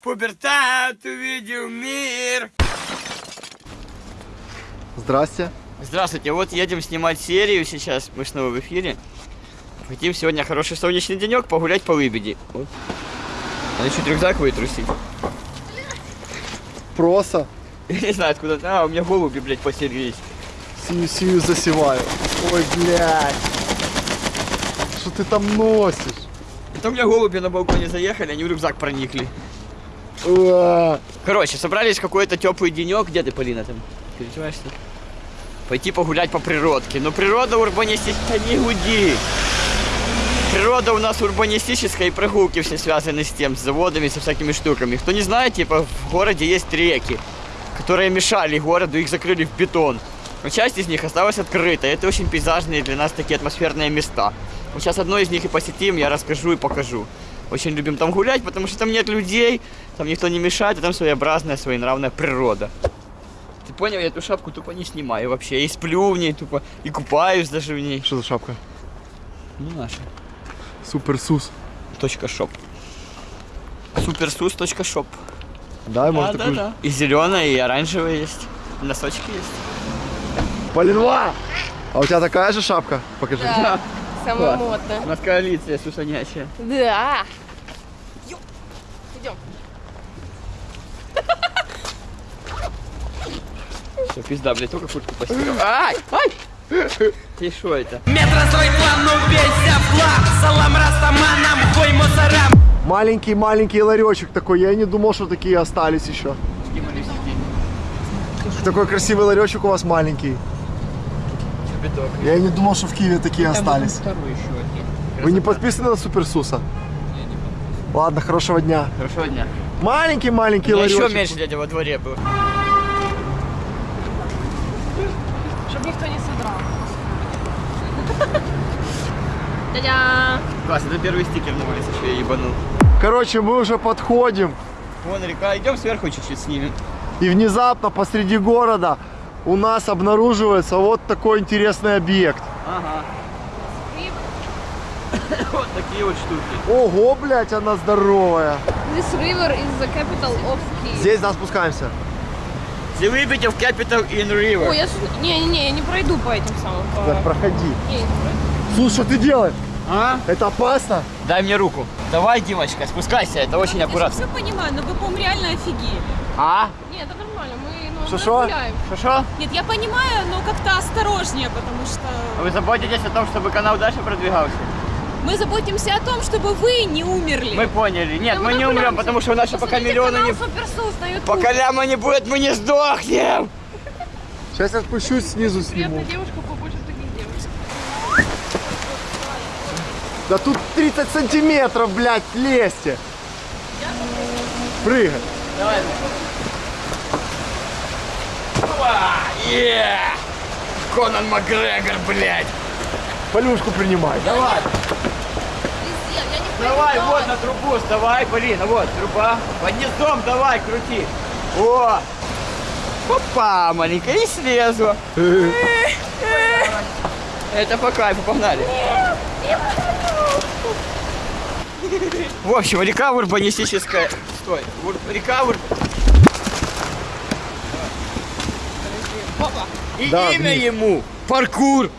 Пубертат увидел мир. Здрасте. Здравствуйте, вот едем снимать серию сейчас, мы снова в эфире. Хотим сегодня хороший солнечный денек погулять по Лыбеди. Вот. Надо чуть рюкзак вытрусить. Проса. Я не знаю откуда. А, у меня голуби, блядь, поселились. Сию-сию засеваю. Ой, блядь. Что ты там носишь? Это у меня голуби на балконе заехали, они в рюкзак проникли. Короче, собрались какой-то теплый денек. Где ты, Полина, там? Переживаешься? Пойти погулять по природке. Но природа урбанистическая, не гуди. Природа у нас урбанистическая, и прогулки все связаны с тем, с заводами, со всякими штуками. Кто не знает, типа в городе есть реки, которые мешали городу, их закрыли в бетон. Но часть из них осталась открытой. Это очень пейзажные для нас такие атмосферные места. Вот сейчас одно из них и посетим, я расскажу и покажу. Очень любим там гулять, потому что там нет людей, там никто не мешает, и там своеобразная, своенравная природа. Ты понял, я эту шапку тупо не снимаю вообще. Я и сплю в ней тупо, и купаюсь даже в ней. Что за шапка? Ну, наша. Super Sus. Точка shop. Supersus.shop. Да, может да, такую да. И зеленая, и оранжевая есть. Носочки есть. Полинва! А у тебя такая же шапка? Покажи. Да, самая Класс. модная. У нас коалиция сусанячая. Да. Идем. Все, пизда, блядь, только куртку постирал. Ай! Ай! Ты что это? Метрострой план, убейся в хлам Салам растаманам, хой мусорам Маленький-маленький ларечек такой. Я не думал, что такие остались еще. Такой красивый ларечек у вас маленький. Чебедок. Я и не думал, что в Киеве такие остались. Второй еще один. Вы не подписаны на Супер Суса? Ладно, хорошего дня. Хорошего дня. Маленький-маленький ларечек. еще меньше дядя во дворе был. Чтобы никто не содрал. Дядя. Класс, это первый стикер на улице, что я ебанул. Короче, мы уже подходим. Вон река, идем сверху чуть-чуть снимем. И внезапно посреди города у нас обнаруживается вот такой интересный объект. Ага. Вот такие вот штуки. Ого, блядь, она здоровая. This river is the capital of Kiev. Здесь, да, спускаемся. The Liberty of Capital in River. Ой, я... с- Не, не, не, я не пройду по этим самым. по- Так, проходи. Не, я не пройду. Слушай, что ты делаешь? А? Это опасно? Дай мне руку. Давай, Димочка, спускайся, это очень аккуратно. все понимаю, но вы, по-моему, реально офигели. А? Нет, это нормально, мы гуляем. Хорошо? Нет, я понимаю, но как-то осторожнее, потому что Вы заботитесь о том, чтобы канал дальше продвигался? мы заботимся о том, чтобы вы не умерли. Мы поняли. Нет, Да мы не умрем, потому что у нас еще пока миллиона не... Пока ляма не будет, мы не сдохнем! Сейчас я спущусь снизу сниму. Приятная девушка, побольше таких девушек. Да тут 30 сантиметров, блядь, лезьте. Прыгай. Давай. Е! Конан Макгрегор, блядь! Полюшку принимай. Давай, Везде, давай, вот на трубу, вставай, Полина, вот, труба. Под гнездом давай, крути. О! Опа, маленькая, и слезу. Это по кайфу, погнали. В общем, река урбанистическая. Стой. Река ур... И Да, имя вниз. ему паркур.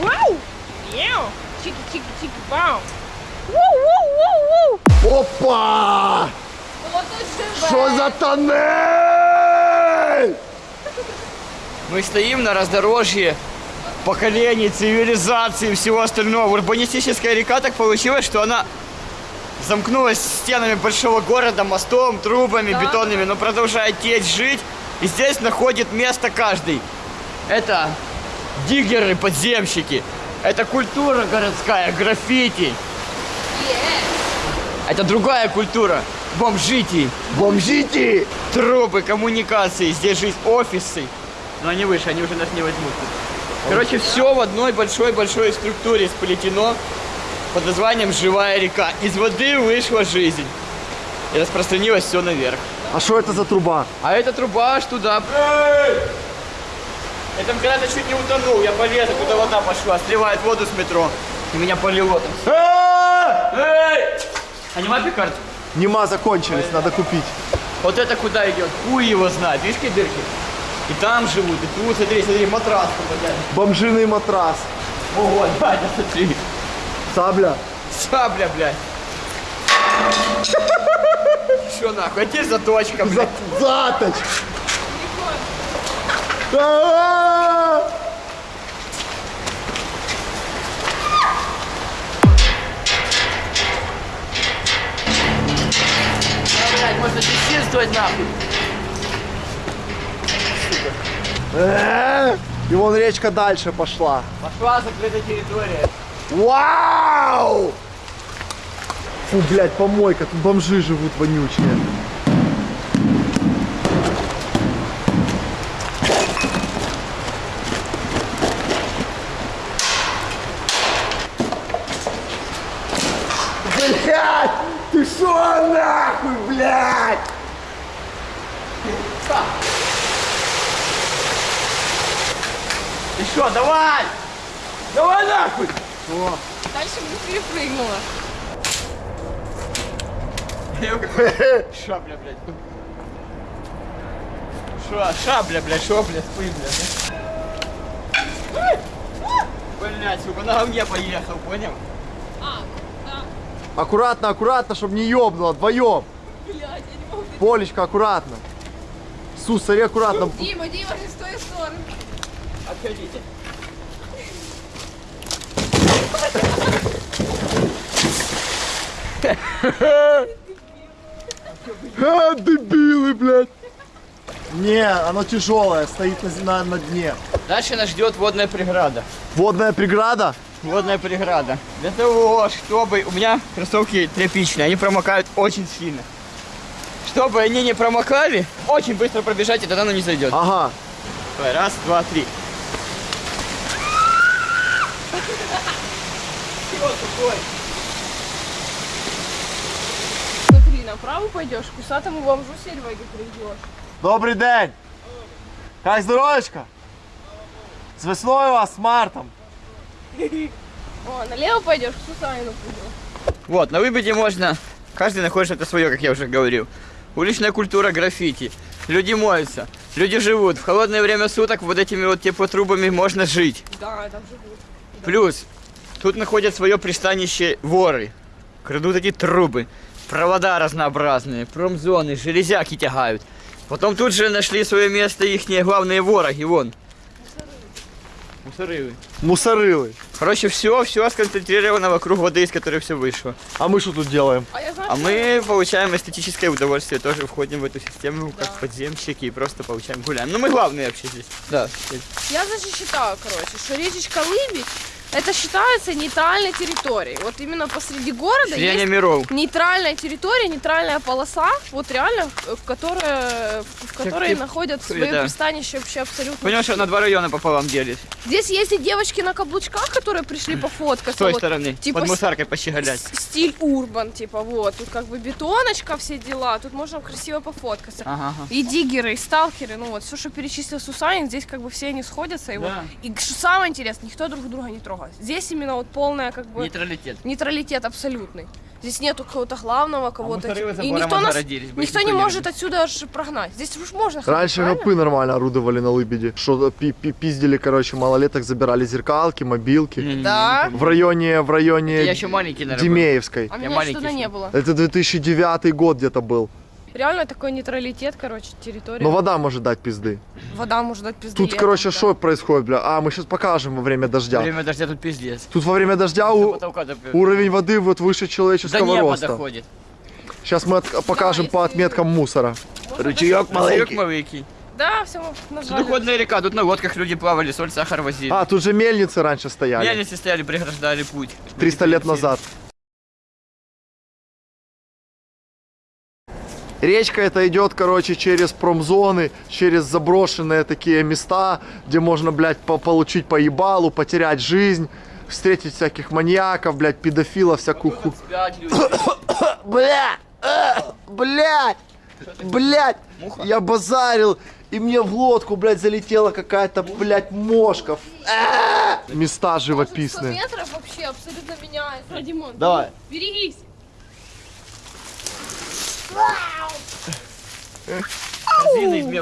Вау! Еу! Чики-чики-чики, бау! Воу-воу-воу-воу! Опа! Что за тоннель? Мы стоим на раздорожье поколений, цивилизации и всего остального. Урбанистическая река так получилось, что она замкнулась стенами большого города, мостом, трубами бетонными, но продолжает течь, жить. И здесь находит место каждый. Это диггеры, подземщики. Это культура городская, граффити. Это другая культура. Бомжити. Бомжите! Трубы, коммуникации, здесь жизнь, офисы. Но они выше, они уже нас не возьмут. Короче, все в одной большой-большой структуре сплетено под названием «Живая река». Из воды вышла жизнь. И распространилось все наверх. А что это за труба? А эта труба аж туда. Я там когда-то чуть не утонул, я полез, куда вода пошла, сливает воду с метро. И меня полило там. Эй! А нема пикард? Нема закончились, надо купить. Вот это куда идет? Хуй его знает. Видишь, какие дырки? И там живут, и тут, смотри, смотри, матрас попадает. Бомжиный матрас. Ого, Даня, смотри. Сабля. Сабля, блядь. Что нахуй? А теперь заточка, блядь. Заточ. А-а-а! Можно чистить нахуй. И вон речка дальше пошла. Пошла закрытая территория. Вау! Фу, блядь, помойка, тут бомжи живут вонючие. Блядь! Ты шо нахуй, блядь? Ты что, давай! Давай нахуй! Дальше бы перепрыгнула. Шабля, блядь. Шо, шабля, блядь, шо, блядь, хуй, блядь. Блядь, сука, на говне поехал, понял? А, да. Аккуратно, аккуратно, чтобы не ёбнуло, вдвоем. Блядь, я не могу. Полечка, аккуратно. Сус, смотри, аккуратно. Дима, Дима, не с той стороны. Отходите. А, дебилы, блядь. Не, оно тяжелое, стоит на, на, на дне. Дальше нас ждет водная преграда. Водная преграда? Водная преграда. Для того, чтобы... У меня кроссовки тряпичные, они промокают очень сильно. Чтобы они не промокали, очень быстро пробежать, и тогда оно не зайдет. Ага. Давай, раз, два, три. Смотри, направо пойдешь, к усатому бомжу Сереге придешь. Добрый день. Как здоровечко? С весной вас, с мартом. О, налево пойдешь, к Сусанину придешь. Вот, на выбеде можно... Каждый находит что-то свое, как я уже говорил. Уличная культура граффити. Люди моются, люди живут. В холодное время суток вот этими вот теплотрубами можно жить. Да, там живут. Плюс, тут находят свое пристанище воры. Крадут эти трубы, провода разнообразные, промзоны, железяки тягают. Потом тут же нашли свое место их главные вороги, вон. Мусорывы. Мусорылы. Короче, все, все сконцентрировано вокруг воды, из которой все вышло. А мы что тут делаем? А знаю, А что- мы получаем эстетическое удовольствие, тоже входим в эту систему как подземщики и просто получаем гуляем. Ну мы главные вообще здесь. Да. Я, значит, считаю, короче, что речечка Лыбедь, это считается нейтральной территорией. Вот именно посреди города Слияние есть миров. нейтральная территория, нейтральная полоса, вот реально, в которой, в которой ты- находят свое да. пристанище вообще абсолютно. Понял, что на два района пополам делись. Здесь есть и девочки на каблучках, которые пришли пофоткаться. С той вот, стороны. типа под мусаркой пощеголять. Стиль урбан, типа вот. Тут как бы бетоночка, все дела. Тут можно красиво пофоткаться. Ага. И диггеры, и сталкеры, ну вот, все, что перечислил Сусанин, здесь как бы все они сходятся. И, вот, Да. и что самое интересное, никто друг друга не трогает. Здесь именно вот полная как бы Нейтралитет. нейтралитет абсолютный. Здесь нету какого-то главного, кого-то. мусоры типа, забором и никто нас, никто не может отсюда аж прогнать. Здесь уж можно ходить, Раньше правильно? гопы нормально орудовали на Лыбеде. Что пи- пи- пиздили, короче, малолеток, забирали зеркалки, мобилки. Не-не-не. Да. В районе, в районе Я еще маленький, наверное. Демеевской. А Я меня маленький что-то не было. Это 2009 год где-то был. Реально такой нейтралитет, короче, территория. Но вода может дать пизды. Вода может дать пизды. Тут, летом, короче, да. что происходит, бля? А, мы сейчас покажем во время дождя. Время дождя тут пиздец. Тут во время дождя До у- потолка до- уровень воды вот выше До человеческого неба роста. доходит. Сейчас мы от- покажем по если- отметкам мусора. Ручеек Маленький. маленький. Да, все, назвали. Судоходная река, тут на лодках люди плавали, соль, сахар возили. А, тут же мельницы раньше стояли. Мельницы стояли, преграждали путь. 300 лет назад. Речка это идет, короче, через промзоны, через заброшенные такие места, где можно, блядь, по- получить по ебалу, потерять жизнь, встретить всяких маньяков, блядь, педофилов, всякую ху... Блядь! э, Блядь! Блядь! Я базарил, и мне в лодку, блядь, залетела какая-то, блядь, мошка. А! Места 100 живописные. метров вообще абсолютно меняется. Димон, Давай. берегись.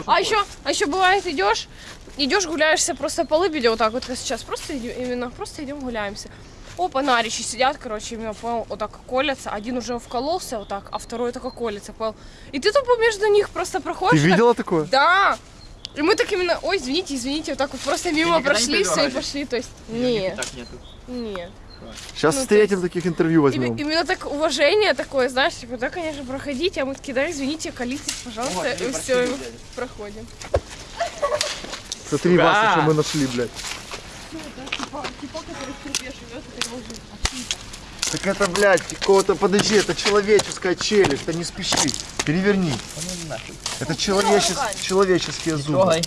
А еще, а еще бывает идешь, идешь гуляешься просто по лыбеде вот так вот как сейчас, просто идем, именно просто идем гуляемся. Опа, наричи сидят, короче, именно понял, вот так колятся. Один уже вкололся вот так, а второй только колется, понял. И ты тупо между них просто Ты проходишь. так- видела такое? Да. И мы так именно, ой, извините, извините, вот так вот просто мимо прошли, все и пошли. То есть, нет, Так нету. нет. Сейчас Ну, встретим есть- таких интервью возьмем. Именно так уважение такое, знаешь, типа, да, конечно, проходите, а мы такие, да, извините, колитесь, пожалуйста, Вот, и все, блядь. проходим. Смотри, Сука. Вася, что мы нашли, блядь. Так это, блядь, какого-то, подожди, это человеческая челюсть, да не спеши. Переверни. Это человечес- человеческие зубы.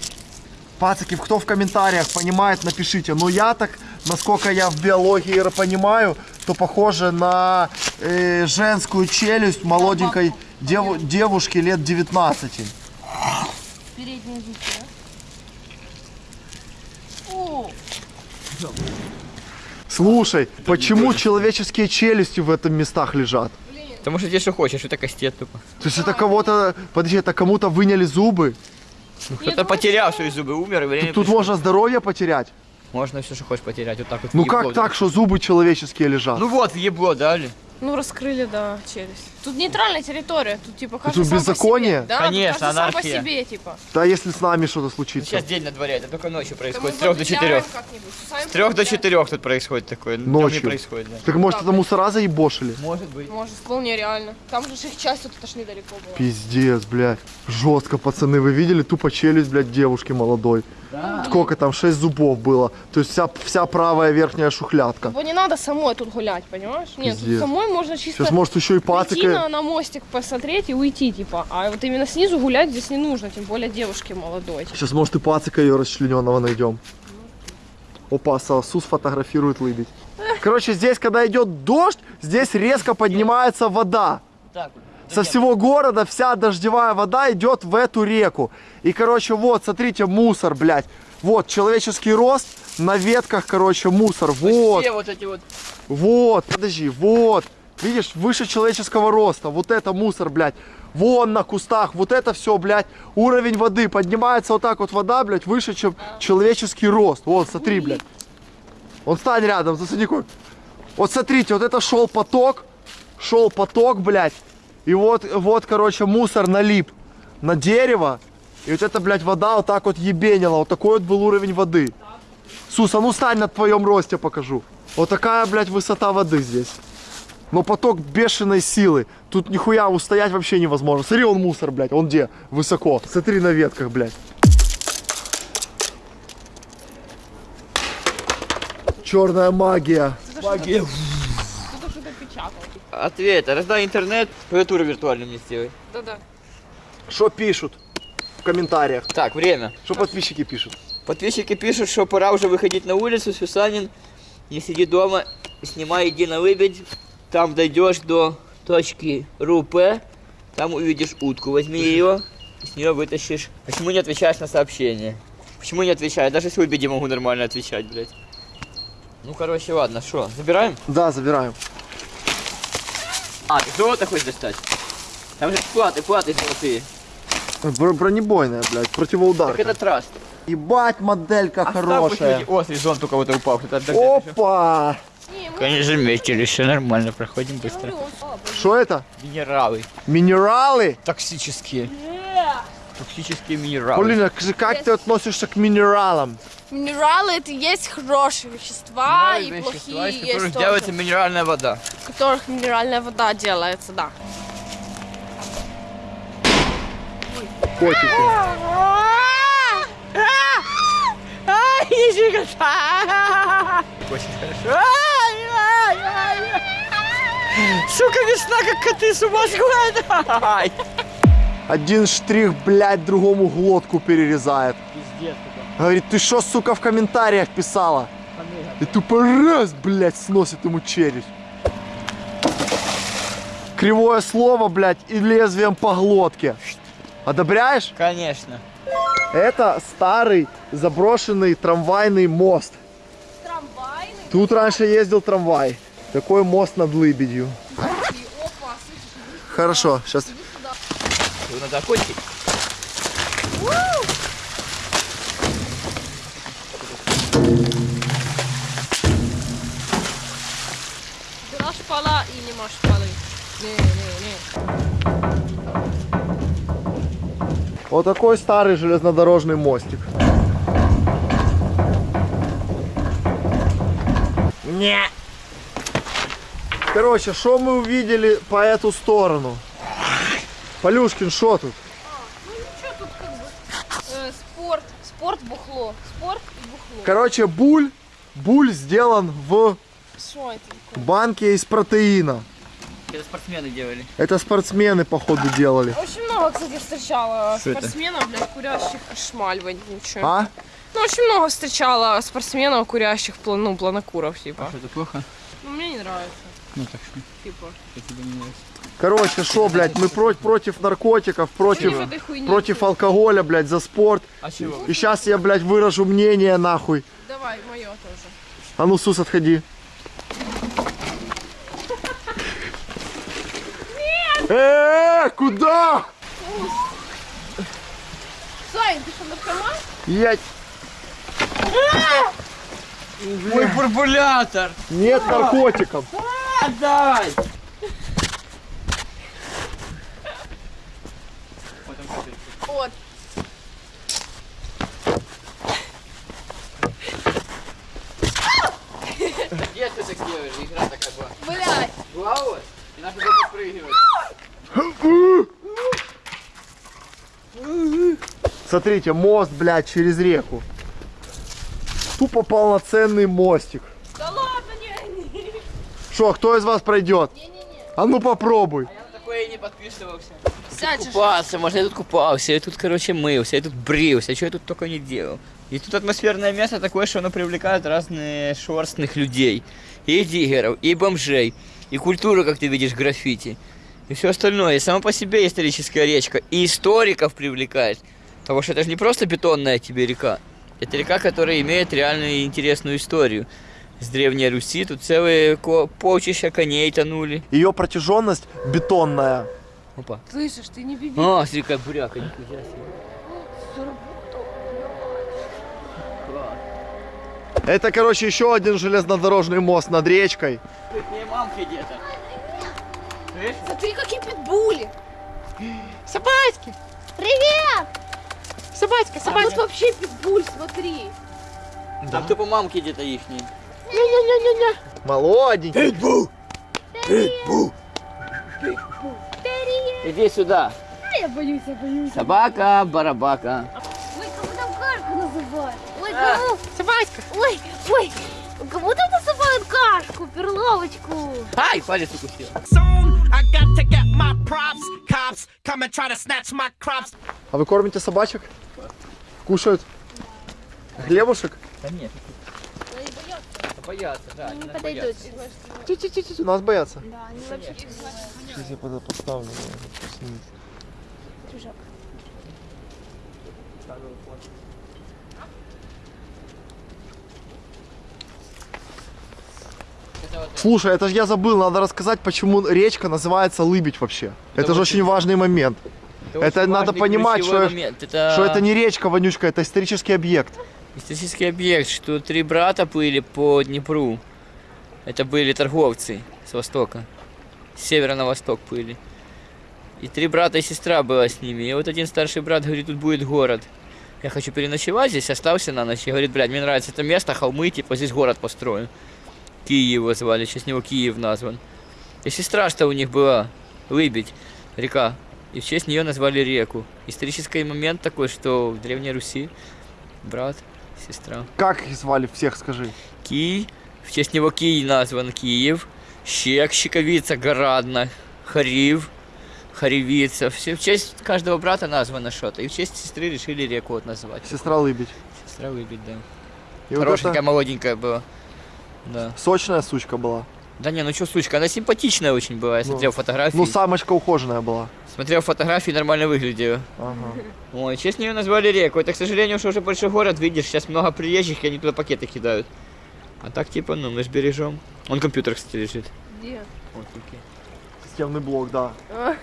Пацаки, кто в комментариях понимает, напишите. Но я так, насколько я в биологии понимаю, то похоже на э, женскую челюсть молоденькой деву- девушки лет 19. Передние зубки, да? О, Слушай, почему человеческие челюсти в этом местах лежат? Потому что тебе что хочешь, это кастет тупо. То есть это кого-то, подожди, это кому-то выняли зубы? Кто-то потерял свои зубы, умер, и время Тут пришло. можно здоровье потерять. Можно все, что хочешь потерять, вот так вот. Ну как так, что зубы человеческие лежат? Ну вот, ебло дали. Ну, раскрыли, да, челюсть. Тут нейтральная территория, тут, типа, каждый Тут беззаконие? себе. Да, Конечно, тут каждый сам по анархия. себе, типа. Да если с нами что-то Ну, случится. сейчас день на дворе, это только ночью происходит. С трех до четырех. С трех до четырех тут происходит такое. Ночью. происходит, да. Так может это мусора заебошили? Может быть. Может, вполне реально. Там же их часть вот это ж недалеко была. Пиздец, блядь. Жестко, пацаны, вы видели тупо челюсть, блядь, девушки молодой? Сколько там? Шесть зубов было. То есть вся, вся правая верхняя шухлядка. Типа не надо самой тут гулять, понимаешь? Нет, тут самой можно чисто Сейчас может еще и прийти пацика. на, на мостик посмотреть и уйти, типа. А вот именно снизу гулять здесь не нужно, тем более девушке молодой. Сейчас может и пацика ее расчлененного найдем. Опа, Сус фотографирует лыбедь. Короче, здесь, когда идет дождь, здесь резко поднимается вода. Так, Со всего города вся дождевая вода идет в эту реку. И, короче, вот, смотрите, мусор, блядь. Вот, человеческий рост, на ветках, короче, мусор. Вот, Все вот эти вот. вот, подожди, вот. Видишь, выше человеческого роста. Вот это мусор, блядь. Вон на кустах, вот это все, блядь. Уровень воды поднимается вот так вот вода, блядь, выше, чем человеческий рост. Вот, смотри, блядь. Он стань рядом, засади. Вот смотрите, вот это шел поток, шел поток, блядь. И вот, вот, короче, мусор налип на дерево. И вот эта, блядь, вода вот так вот ебенила. Вот такой вот был уровень воды. Сус, а ну стань на твоем росте покажу. Вот такая, блядь, высота воды здесь. Но поток бешеной силы. Тут нихуя устоять вообще невозможно. Смотри, он мусор, блядь. Он где? Высоко. Смотри на ветках, блядь. Черная магия. Магия. Кто-то что-то печатал. Ответ. Раздай интернет, клавиатуру виртуальную мне сделай. Да-да. Что пишут в комментариях? Так, время. Что подписчики пишут? Подписчики пишут, что пора уже выходить на улицу, Сюсанин. Не сиди дома, снимай, иди на лыбедь. Там дойдешь до точки РУП, там увидишь утку. Возьми ее, с нее вытащишь. Почему не отвечаешь на сообщение? Почему не отвечаю? Даже с лыбеди могу нормально отвечать, блядь. Ну, короче, ладно, что, забираем? Да, забираем. А, ты золото хочешь достать? Там же платы, платы золотые. Бр- бронебойная, блядь, Так противоударка. это траст. Ебать, моделька Оставь хорошая. О, зон только вот упал. Опа! Конечно, заметили, все нормально, проходим быстро. Что это? Минералы. Минералы? Токсические. Токсические минералы. Полина, как ты относишься к минералам? Минералы это есть хорошие вещества Минералы, и вещества, плохие из есть которых тоже. делается минеральная вода. В которых минеральная вода делается, да. Котики. Очень хорошо. Сука, весна, как коты с ума сходят. Один штрих, блядь, другому глотку перерезает. Пиздец, Говорит, ты что, сука, в комментариях писала? И тупо раз, блядь, сносит ему челюсть. Кривое слово, блядь, и лезвием по глотке. Одобряешь? Конечно. Это старый заброшенный трамвайный мост. Трамвайный. Тут раньше ездил трамвай. Такой мост над Лыбедью. Хорошо, сейчас. Надо окончить. Была шпала и нема шпали. Не, не, не. Вот такой старый железнодорожный мостик. Не. Короче, что мы увидели по эту сторону? Полюшкин, что тут? Ну ничего тут как бы. Э, спорт, спорт, бухло. Спорт и бухло. Короче, буль, буль сделан в Что это банке из протеина. Это спортсмены делали. Это спортсмены, походу, делали. Очень много, кстати, встречала Что это? спортсменов, блядь, курящих шмаль вонючую. А? Ну, очень много встречала спортсменов, курящих, ну, планокуров, типа. Что, это плохо? Ну, мне не нравится, Ну так что, типа. я тебе не нравится. Короче, что, блядь, мы про- против наркотиков, против, Против этой хуйни. против алкоголя, блядь, за спорт. А чего? И сейчас я, блядь, выражу мнение, нахуй. Давай, мое тоже. А ну, Сус, отходи. Э, куда? Сань, ты что, наркоман? Я... Мой бурбулятор! Нет наркотиков. Отдай! Вот. Где ты так делаешь? Игра такая была. Блядь. Была у вас? И надо было подпрыгивать. Смотрите, мост, блядь, через реку. Тупо полноценный мостик. Да ладно, не, не. Что, кто из вас пройдет? А ну попробуй. Я на такое и не подписывался. Же. Купаться, может, я тут купался, я тут, короче, мылся, я тут брился, что я тут только не делал. И тут атмосферное место такое, что оно привлекает разных шорстных людей. И диггеров, и бомжей, и культуру, как ты видишь, граффити. И все остальное. И само по себе историческая речка. И историков привлекает. Потому что это же не просто бетонная тебе река. Это река, которая имеет реальную и интересную историю. С Древней Руси тут целые полчища коней тонули. Ее протяженность бетонная. Опа. Слышишь, ты не биби. А, смотри, какая буряка, нихуя себе. Это, короче, еще один железнодорожный мост над речкой. Не мамки где-то. Слышь? Смотри, какие питбули. Собачки! Привет! Собачка, А тут вообще питбуль, смотри. Там тупо мамки где-то ихние. Молоденький. Иди сюда. Я боюсь, я боюсь. Собака, барабака. Ой, кому там кашку называют? Ой, кому? Собачка. Ой, ой, кому там называют кашку, перловочку? Ай, палец укусил. А вы кормите собачек? Кушают? Хлебушек? Да нет. Боятся, да. Не они нас подойдут. Чуть-чуть, нас боятся. Да, они вообще Сейчас я под- подставлю. чужак. Слушай, это же я забыл, надо рассказать, почему речка называется Лыбедь вообще. Это, же очень- важный момент. Это очень надо важный, понимать, что- момент. Это Что это не речка, вонючка, это исторический объект. Исторический объект, что три брата были по Днепру. Это были торговцы с востока. С севера на восток были. И три брата и сестра была с ними. И вот один старший брат говорит, тут будет город. Я хочу переночевать здесь, остался на ночь. И говорит, блядь, мне нравится это место, холмы, типа здесь город построю. Киев его звали, честь него Киев назван. И сестра, что у них была, Лыбедь, река. И в честь нее назвали реку. Исторический момент такой, что в Древней Руси брат, сестра. Как их звали всех, скажи? Кий, в честь него Кий назван Киев, Щек, Щековица, Горадна, Харив, Харевица. Все в честь каждого брата названо что-то. И в честь сестры решили реку вот назвать. Сестра Лыбедь. Сестра выбить, да. И вот Хорошенькая, это молоденькая была. Да. сочная сучка была. Да не, ну что, сучка, она симпатичная очень была. Я Ну, смотрел фотографии. Ну, самочка ухоженная была. Смотрел фотографии, нормально выглядела. Ага. Ой, в честь нее назвали реку. Это, к сожалению, что уже большой город, видишь, сейчас много приезжих, и они туда пакеты кидают. А так, типа, ну, мы ж бережем. Он компьютер, кстати, лежит. Где? Вот, окей. Системный блок, да.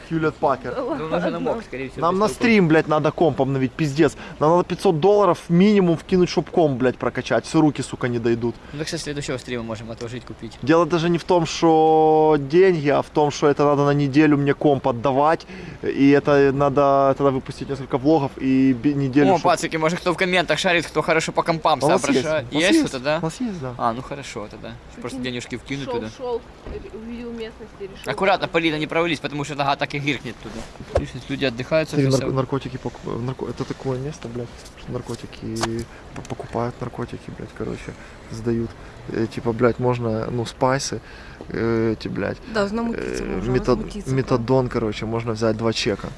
Хьюлет Пакер. Ну, он уже намок, скорее всего. Нам на стрим, блядь, надо комп обновить, пиздец. Нам надо 500 долларов минимум вкинуть, чтоб комп, блядь, прокачать. Все руки, сука, не дойдут. Ну, так со следующего стрима можем отложить, купить. Дело даже не в том, что деньги, а в том, что это надо на неделю мне комп отдавать. И это надо тогда выпустить несколько влогов и неделю... О, чтоб- пацики, может кто в комментах шарит, кто хорошо по компам А есть? соображает. Есть что-то, да? У нас есть, да. А, ну хорошо тогда. Просто денежки вкинуть Шел, туда. шел, увидел местность и решил. Аккуратно, Полина, не провались, потому что нога так и гиркнет туда. Видишь, люди отдыхают, совсем нар- наркотики покупают. Это такое место, блядь, что наркотики покупают наркотики, блядь, короче, сдают. Э, Типа, блядь, можно, ну, спайсы, э, эти, блядь, Да, э, намутиться можно, метад- возмутиться. метадон, короче, можно взять два чека.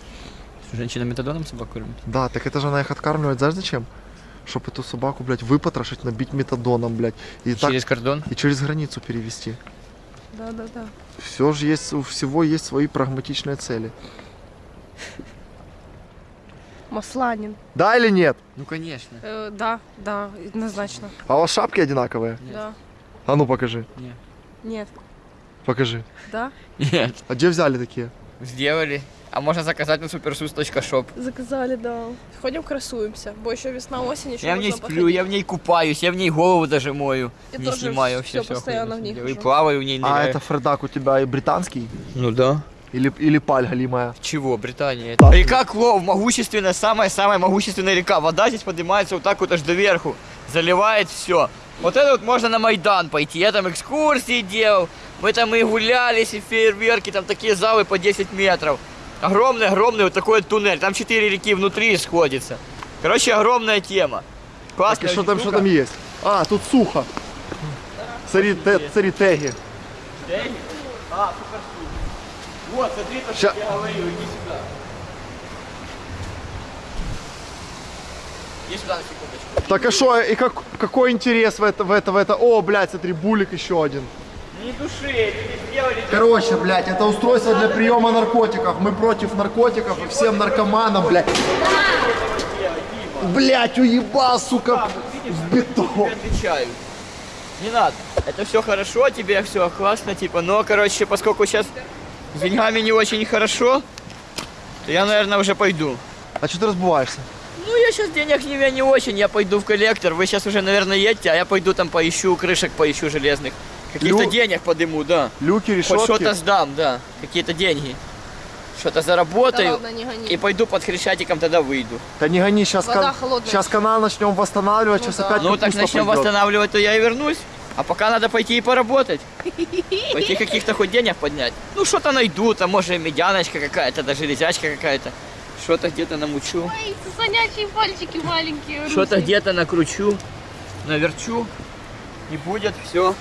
Женщина метадоном собак кормит? Да, так это же она их откармливает, знаешь зачем? Чтоб эту собаку, блядь, выпотрошить, набить метадоном, блядь, и так Через кордон? и через границу перевести. Да, да, да. Все же есть, у всего есть свои прагматичные цели. Масланин. Да или нет? Ну, конечно. Э, да, да, однозначно. А у вас шапки одинаковые? Нет. Да. А ну покажи, Нет. покажи. Да? Нет. А где взяли такие? Сделали. А можно заказать на supersus.shop. Заказали, да. Ходим, красуемся. Бо еще весна, осень, еще Я в ней сплю, я в ней купаюсь, я в ней голову даже мою. Я не тоже снимаю, все, все постоянно в ней И плаваю в ней, А ныряю. это Фредак у тебя и британский? Ну да. Или, или паль галимая? Чего, Британия? Так. Река Клоу, могущественная, самая-самая могущественная река. Вода здесь поднимается вот так вот аж доверху, заливает все. Вот это вот можно на Майдан пойти. Я там экскурсии делал, мы там и гулялись, и фейерверки, там такие залы по 10 метров. Огромный-огромный вот такой туннель, там 4 реки внутри сходятся. Короче, огромная тема. Классная что там, что там есть? А, тут сухо. Смотри, те- смотри, теги. Теги? А, супер Вот, смотри, то, Ща- что я говорю, иди сюда. Иди сюда на секундочку. Так а что, и как, какой интерес в это, в это, в это? О, блядь, смотри, булик еще один. Не души, сделали. Короче, блядь, это устройство для приема наркотиков. Мы против наркотиков и всем наркоманам, блядь. Блядь, уебал, сука, в бетон. Отвечаю. Не надо. Это все хорошо, тебе все классно, типа, но, короче, поскольку сейчас с деньгами не очень хорошо, то я, наверное, уже пойду. А что ты разбываешься? Ну, я сейчас денег не, не очень, я пойду в коллектор. Вы сейчас уже, наверное, едете, а я пойду там поищу крышек, поищу железных. Каких-то Лю- денег подыму, да. Люки, Хоть решетки. что-то сдам, да. Какие-то деньги. Что-то Да заработаю. ладно, не гони. и пойду под хрещатиком тогда выйду. Да не гони, сейчас, Вода холодная. сейчас канал начнем восстанавливать, Ну сейчас да. опять Ну так начнем пойдет. восстанавливать, то я и вернусь. А пока надо пойти и поработать. Пойти каких-то хоть денег поднять. Ну что-то найду, там может медяночка какая-то, да железячка какая-то. Что-то где-то намучу. Ой, сосонячие пальчики маленькие. Что-то где-то накручу, наверчу. И будет все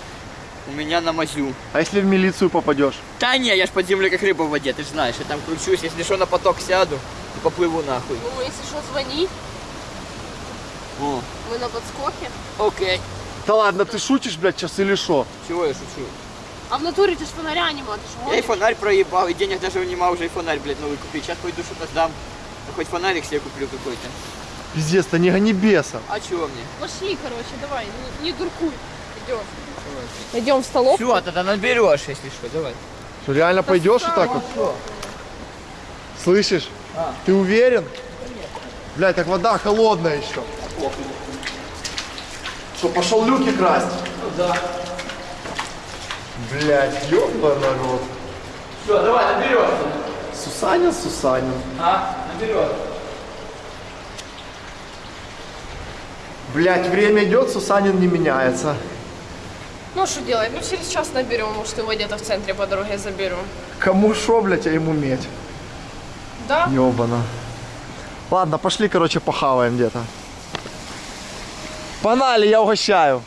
у меня на мазю. А если в милицию попадешь? Да не, я ж под землей как рыба в воде, ты же знаешь. Я там кручусь, если что, на поток сяду и поплыву нахуй. Ну, если что, звони. О, Мы на подскоке. окей. Да ладно, ты шутишь, блядь, сейчас или что? Чего я шучу? А в натуре ты ж фонаря нема, ты ж Я и фонарь проебал, и денег даже нема уже и фонарь, блядь, новый купить. Сейчас пойду что-то сдам. Ну, хоть фонарик себе куплю какой-то. Пиздец, да не гони беса. А чего мне? Пошли, короче, давай, не, не дуркуй. Идем. Идем в столовку. Все, тогда наберешь, если что, давай. Что, реально пойдешь вот так вот? Слышишь? Ты уверен? Блядь, так вода холодная еще. Что, пошел люки красть? Ну да. Блядь, ёбаный народ. Все, давай, наберешь. Сусанин, Сусанин. А, наберешь. Блядь, время идет, Сусанин не меняется. Ну, что делать? Ну, через час наберем, может, его где-то в центре по дороге заберем. Кому шо, блядь, а ему медь? Да? Ёбана. Ладно, пошли, короче, похаваем где-то. Погнали, я угощаю.